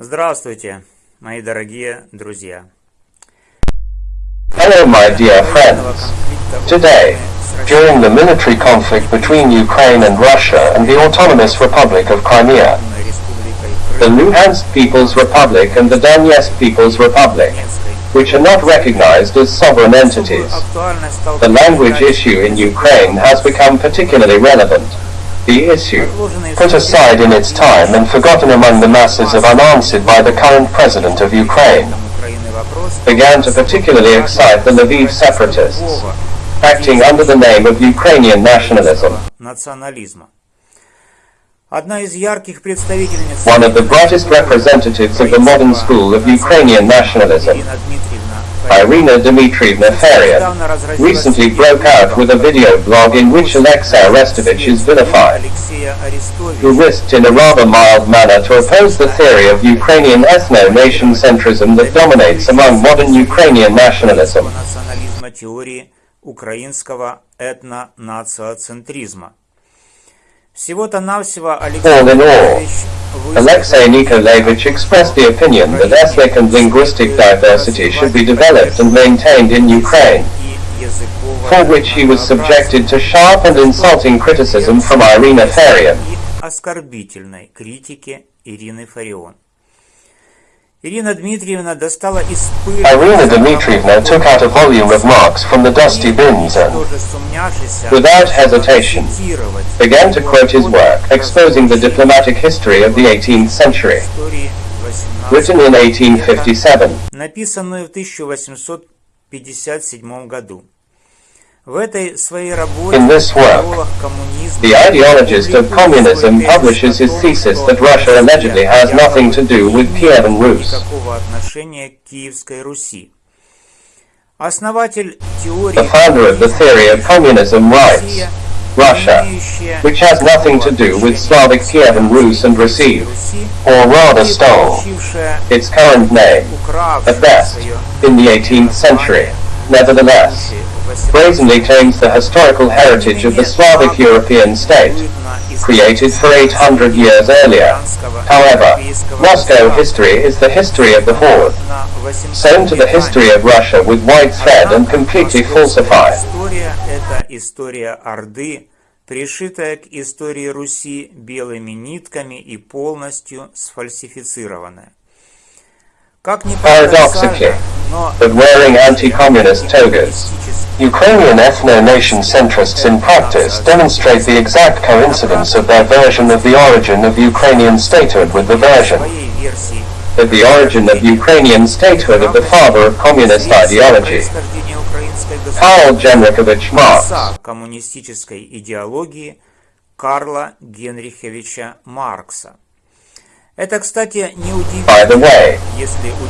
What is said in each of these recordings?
Здравствуйте, мои дорогие друзья. Hello, my dear friends. Today, during the military conflict between Ukraine and Russia and the Autonomous Republic of Crimea, the Luhansk People's Republic and the Donetsk People's Republic, which are not recognized as sovereign entities, the language issue in Ukraine has become particularly relevant. The issue, put aside in its time and forgotten among the masses of unanswered by the current president of Ukraine, began to particularly excite the Lviv separatists, acting under the name of Ukrainian nationalism. One of the brightest representatives of the modern school of Ukrainian nationalism, Irina Dmitrievna Farion, recently broke out with a video blog in which Alexei Arestovich is vilified, who risked in a rather mild manner to oppose the theory of Ukrainian ethno-nation-centrism that dominates among modern Ukrainian nationalism. украинского этно-нациоцентризма. Навсего Alexei Nikolaevich expressed the opinion that ethnic and linguistic diversity should be developed and maintained in Ukraine, for which he was subjected to sharp and insulting criticism from Irina Farion. Ирина Дмитриевна достала из пыли Irina Dmitrievna took out a volume of Marx from the dusty bins and, without hesitation, began to quote his work, exposing the diplomatic history of the 18th century, истории 18 written in 1857. написанную в 1857 году. В этой своей работе In this work, идеолог коммунизма The ideologist of communism publishes his thesis that Russia allegedly has nothing to do with Kievan Rus. никакого отношения к Киевской Руси. Основатель теории The founder of the theory of communism writes, Россия, Russia, имеющая which has nothing to do with Slavic Kievan Rus and received, Руси, or rather и stole, получившая, its current name, укравшая at best, свое in the 18th century. Nevertheless, brazenly claims the historical heritage of the Slavic European state, created for 800 years earlier. However, Moscow history is the history of the Horde, sewn to the history of Russia with white thread and completely falsified. История – это история Орды, пришитая к истории Руси белыми нитками и полностью сфальсифицированная. Как ни Paradoxically, парадоксально, но But wearing anti-communist togas, Ukrainian ethno-nation centrists in practice demonstrate the exact coincidence of their version of the origin of Ukrainian statehood with the version своей версии of the origin of Ukrainian statehood of the father of communist ideology, происхождения украинской Karl Genrikovich Marx. отца коммунистической идеологии Карла Генриховича Маркса. by the way,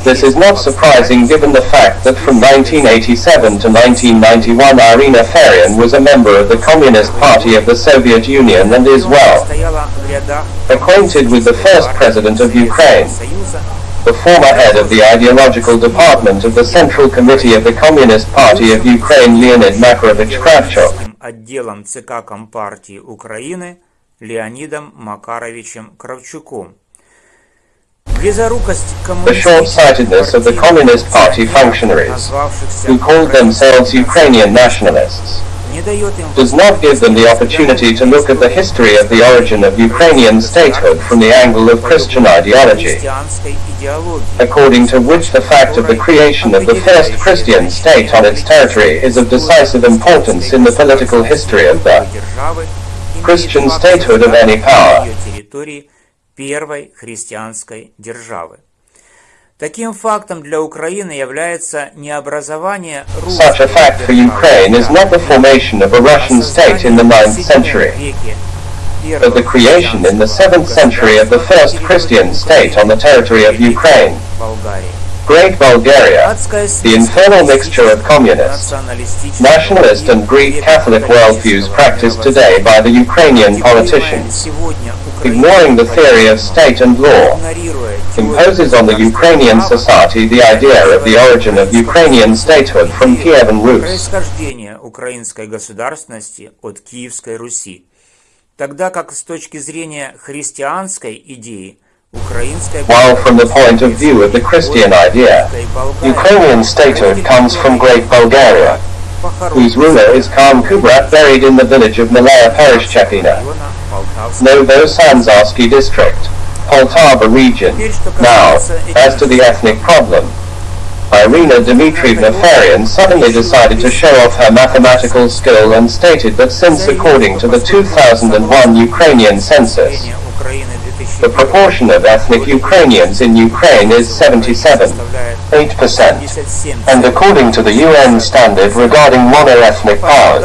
this is not surprising given the fact that from 1987 to 1991 Irina Farion was a member of the Communist Party of the Soviet Union and is well acquainted with the first president of Ukraine, the former head of the ideological department of the Central Committee of the Communist Party of Ukraine Leonid Makarovich Kravchuk. Леонидом Макаровичем Кравчуком the short-sightedness of the Communist Party functionaries, who called themselves Ukrainian nationalists, does not give them the opportunity to look at the history of the origin of Ukrainian statehood from the angle of Christian ideology, according to which the fact of the creation of the first Christian state on its territory is of decisive importance in the political history of the Christian statehood of any power. Первой христианской державы. Таким фактом для Украины является не образование Such a fact for Ukraine is not the formation of a Russian state in the 9th century, but the creation in the 7th century of the first Christian state on the territory of Ukraine, Болгарии. Great Bulgaria, the infernal mixture of communist, nationalist and Greek Catholic worldviews practiced today by the Ukrainian politicians, ignoring the theory of state and law, imposes on the Ukrainian society the idea of the origin of Ukrainian statehood from Kievan Rus. Тогда как с точки зрения христианской идеи While from the point of view of the Christian idea, Ukrainian statehood comes from Great Bulgaria, whose ruler is Khan Kubrat buried in the village of Malaya Pereshchepina, Novosanzharsky district, Poltava region. Now, as to the ethnic problem, Irina Dmitrievna Farion suddenly decided to show off her mathematical skill and stated that since according to the 2001 Ukrainian census, the proportion of ethnic Ukrainians in Ukraine is 77, 8%, and according to the UN standard regarding mono-ethnic powers,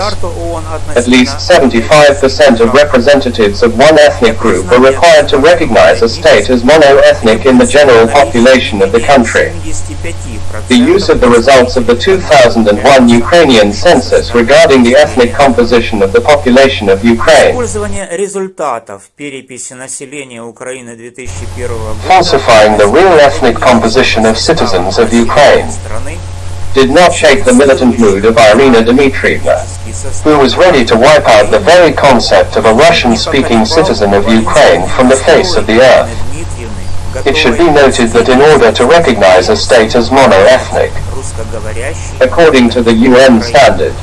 at least 75% of representatives of one ethnic group are required to recognize a state as mono-ethnic in the general population of the country. The use of the results of the 2001 Ukrainian census regarding the ethnic composition of the population of Ukraine. Falsifying the real ethnic composition of citizens of Ukraine did not shake the militant mood of Irina Dmitrievna, who was ready to wipe out the very concept of a Russian-speaking citizen of Ukraine from the face of the earth. It should be noted that in order to recognize a state as mono-ethnic, according to the UN standard,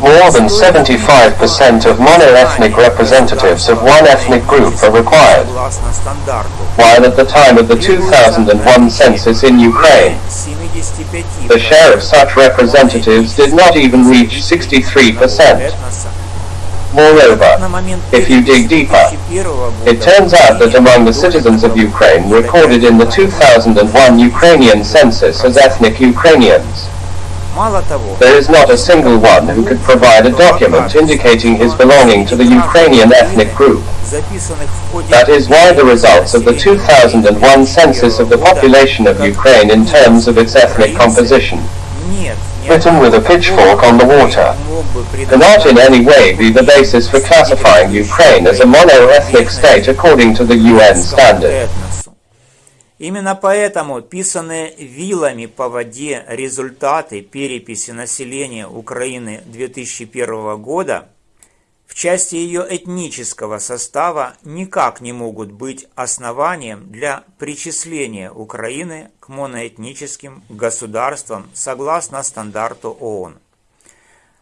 more than 75% of mono-ethnic representatives of one ethnic group are required, while at the time of the 2001 census in Ukraine, the share of such representatives did not even reach 63%. Moreover, if you dig deeper, it turns out that among the citizens of Ukraine recorded in the 2001 Ukrainian census as ethnic Ukrainians, there is not a single one who could provide a document indicating his belonging to the Ukrainian ethnic group. That is why the results of the 2001 census of the population of Ukraine in terms of its ethnic composition, written with a pitchfork on the water, cannot in any way be the basis for classifying Ukraine as a mono-ethnic state according to the UN standard. Именно поэтому писанные вилами по воде результаты переписи населения Украины 2001 года в части ее этнического состава никак не могут быть основанием для причисления Украины к моноэтническим государствам согласно стандарту ООН.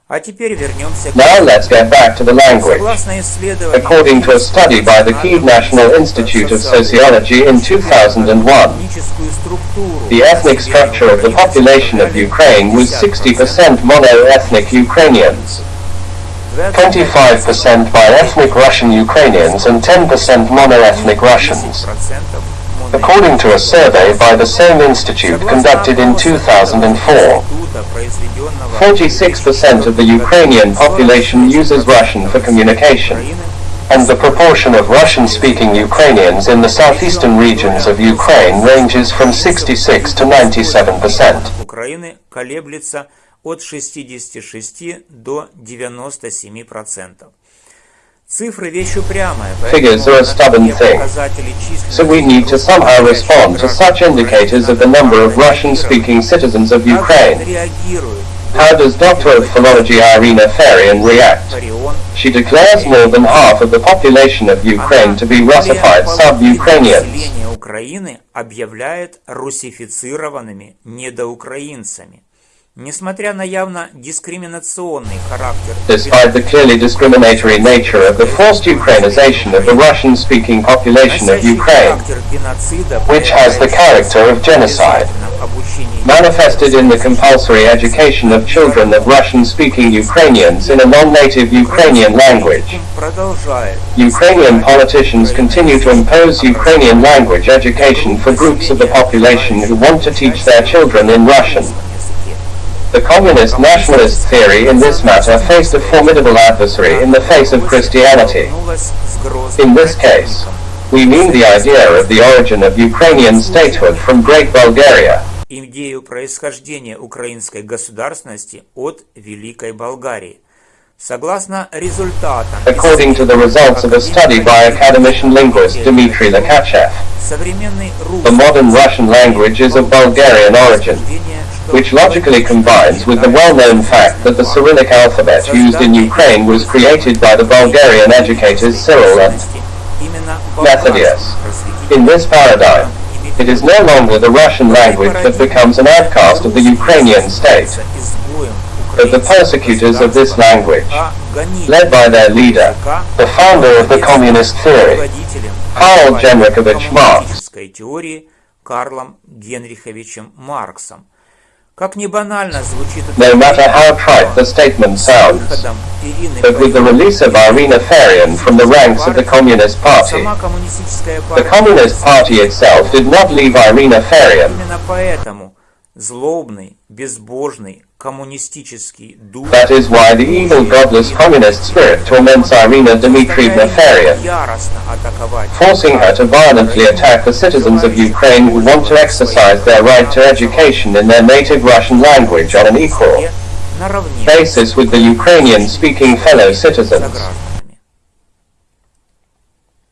Now let's get back to the language. According to a study by the Kyiv National Institute of Sociology in 2001, the ethnic structure of the population of Ukraine was 60% mono-ethnic Ukrainians, 25% by ethnic Russian Ukrainians and 10% mono-ethnic Russians. According to a survey by the same institute conducted in 2004, 46% of the Ukrainian population uses Russian for communication, and the proportion of Russian-speaking Ukrainians in the southeastern regions of Ukraine ranges from 66 to 97%. От 66 до 97%. Figures are a stubborn thing, so we need to somehow respond to such indicators of the number of Russian-speaking citizens of Ukraine. How does Doctor of Philology Irina Farian react? She declares more than half of the population of Ukraine to be Russified sub-Ukrainians. объявляет русифицированными недоукраинцами. Несмотря на явно дискриминационный характер Despite the clearly discriminatory nature of the forced Ukrainization of the Russian-speaking population of Ukraine, which has the character of genocide, manifested in the compulsory education of children of Russian-speaking Ukrainians in a non-native Ukrainian language. Ukrainian politicians continue to impose Ukrainian language education for groups of the population who want to teach their children in Russian. The communist nationalist theory in this matter faced a formidable adversary in the face of Christianity. In this case, we mean the idea of the origin of Ukrainian statehood from Great Bulgaria. Происхождения украинской государственности от Великой Болгарии. Согласно результатам, According to the results of a study by academician linguist Dmitry Likhachev, the modern Russian language is of Bulgarian origin which logically combines with the well-known fact that the Cyrillic alphabet used in Ukraine was created by the Bulgarian educators Cyril and Methodius. In this paradigm, it is no longer the Russian language that becomes an outcast of the Ukrainian state, but the persecutors of this language, led by their leader, the founder of the communist theory, Karl Genrikhovich Marx. теории Карлом Генриховичем Марксом. Как не банально звучит No matter how trite the statement sounds, but with the release of Irina Farion from the ranks of the Communist Party, the Communist Party itself did not leave Irina Farion. Именно поэтому злобный, безбожный, that is why the evil godless communist spirit torments Irina Dmitrievna forcing her to violently attack the citizens of Ukraine who want to exercise their right to education in their native Russian language on an equal basis with the Ukrainian-speaking fellow citizens.